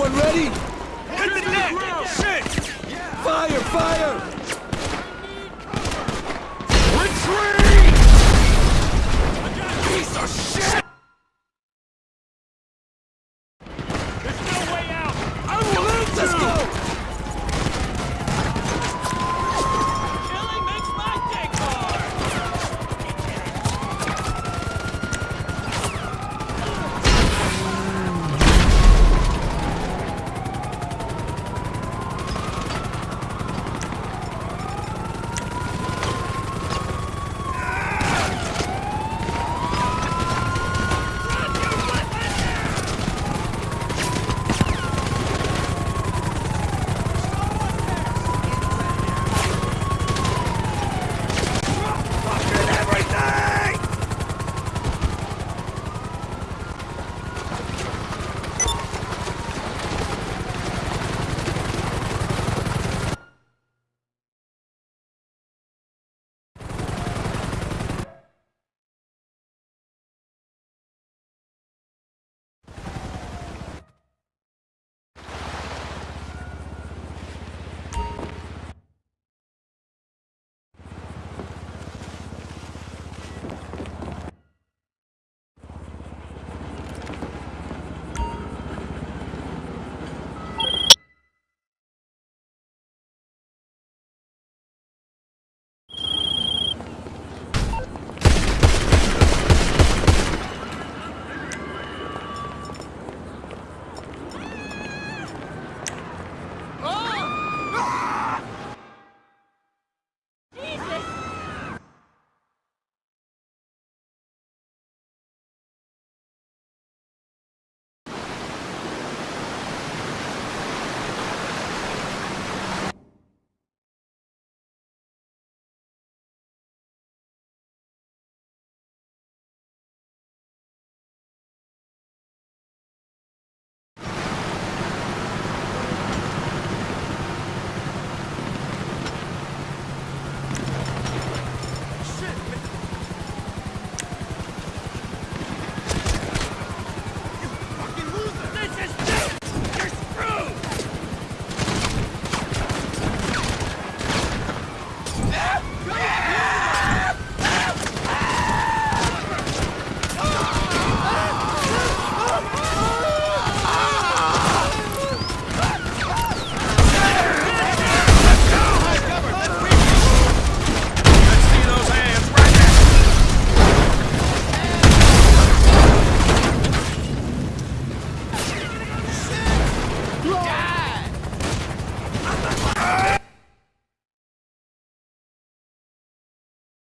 Everyone ready? Hit the net! Shit! Fire, fire!